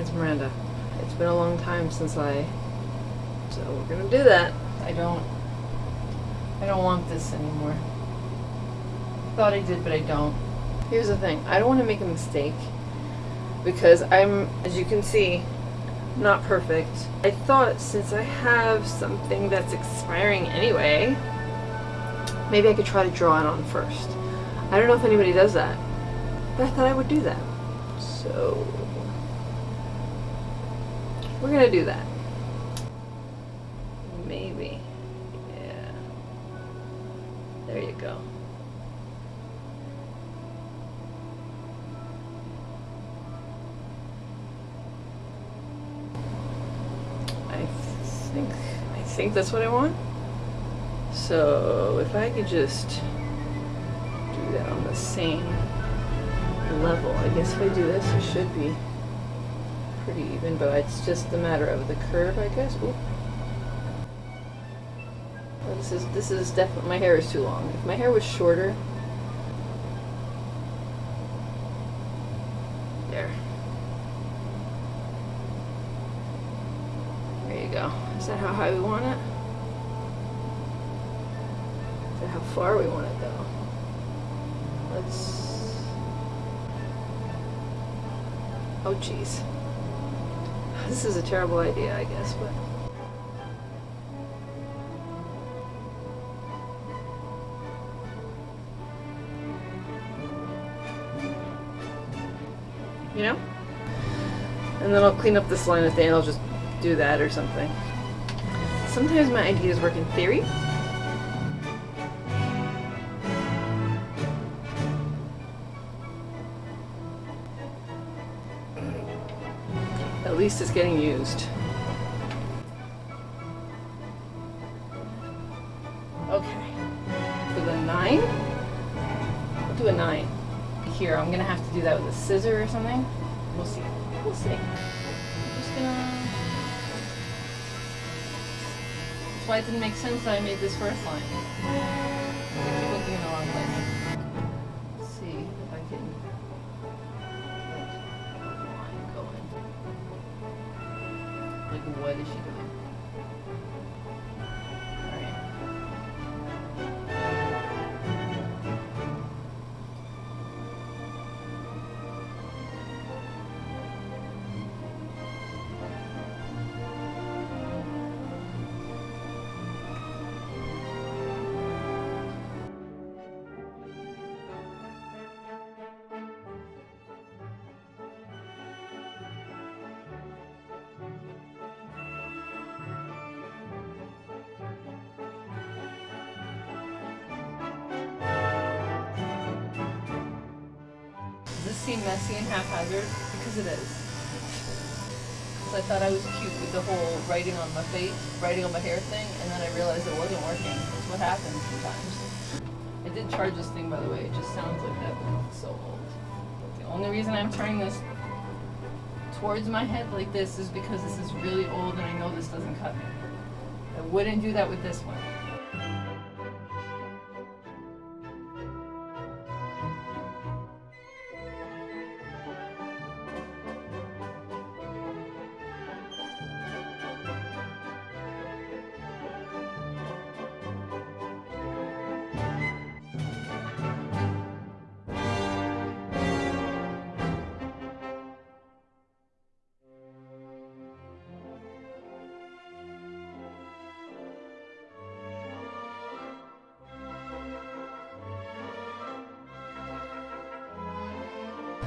It's Miranda. It's been a long time since I. So we're gonna do that. I don't. I don't want this anymore. Thought I did, but I don't. Here's the thing. I don't want to make a mistake because I'm, as you can see, not perfect. I thought since I have something that's expiring anyway, maybe I could try to draw it on first. I don't know if anybody does that, but I thought I would do that. So we're gonna do that. Maybe. Yeah. There you go. I think I think that's what I want. So if I could just do that on the same level, I guess if I do this, it should be pretty even, but it's just a matter of the curve, I guess. Well, oh, this is this is definitely my hair is too long. If my hair was shorter, there. There you go. Is that how high we want it? Is that how far we want it though? Let's. Oh, jeez. This is a terrible idea, I guess, but. You know? And then I'll clean up this line at the end, I'll just do that or something. Sometimes my ideas work in theory. Least it's getting used. Okay. For the nine? I'll do a nine. Here, I'm gonna have to do that with a scissor or something. We'll see. We'll see. I'm just gonna. That's why it didn't make sense that I made this first line. I keep looking in the wrong place. What is she doing? Seem messy and haphazard? Because it is. So I thought I was cute with the whole writing on my face, writing on my hair thing, and then I realized it wasn't working. That's what happens sometimes. I did charge this thing, by the way. It just sounds like that, but it's so old. The only reason I'm turning this towards my head like this is because this is really old and I know this doesn't cut me. I wouldn't do that with this one.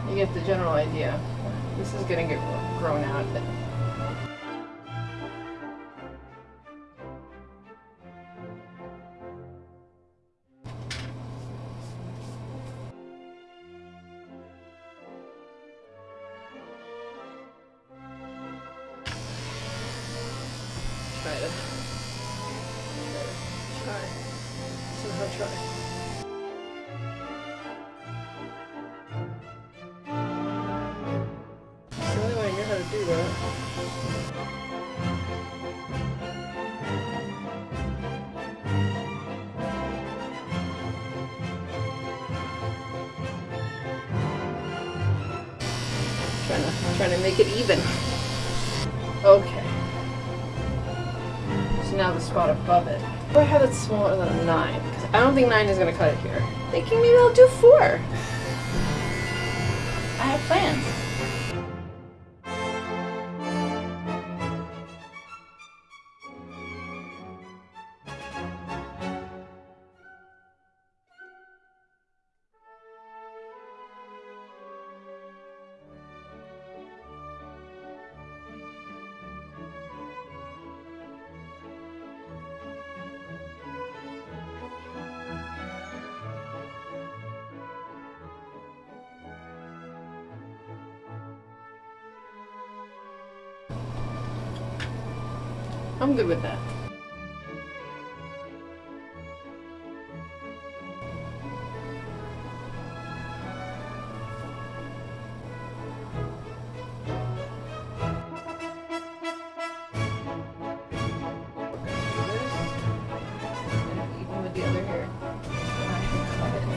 You get the general idea. This is gonna get grown out, try to try somehow try. Try trying to to make it even. Okay. So now the spot above it. Do I have it smaller than a nine? Because I don't think nine is gonna cut it here. Thinking maybe I'll do four. I have plans. I'm good with that.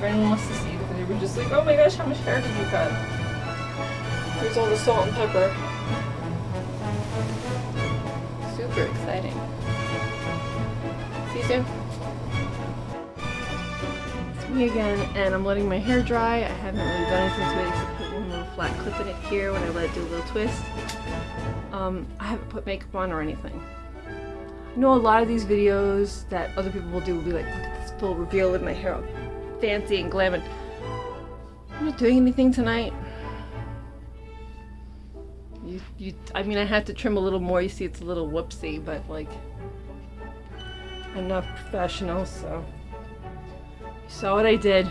Anyone wants to see it, they were just like, oh my gosh, how much hair did you cut? Here's all the salt and pepper. Super exciting. See you soon. It's me again, and I'm letting my hair dry. I haven't really done anything to it except put one little flat clip in it here when I let it do a little twist. Um, I haven't put makeup on or anything. I know a lot of these videos that other people will do will be like, look at this full reveal of my hair, all fancy and glam. And I'm not doing anything tonight. You, you, I mean, I had to trim a little more. You see, it's a little whoopsie, but like, I'm not professional, so you saw what I did.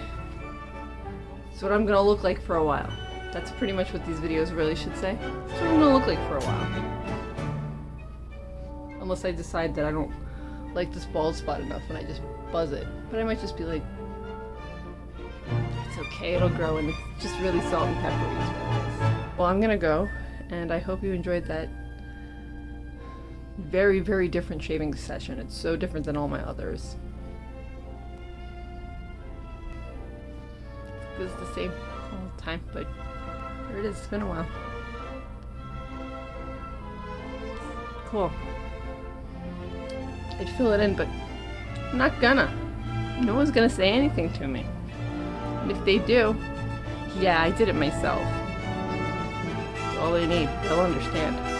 It's what I'm gonna look like for a while. That's pretty much what these videos really should say. That's what I'm gonna look like for a while. Unless I decide that I don't like this bald spot enough and I just buzz it. But I might just be like, it's okay, it'll grow and it's just really salt and peppery. Well, I'm gonna go and I hope you enjoyed that very, very different shaving session. It's so different than all my others. Is the same all the time, but here it is. It's been a while. Cool. I'd fill it in, but I'm not gonna. No one's gonna say anything to me. And if they do, yeah, I did it myself all they need. They'll understand.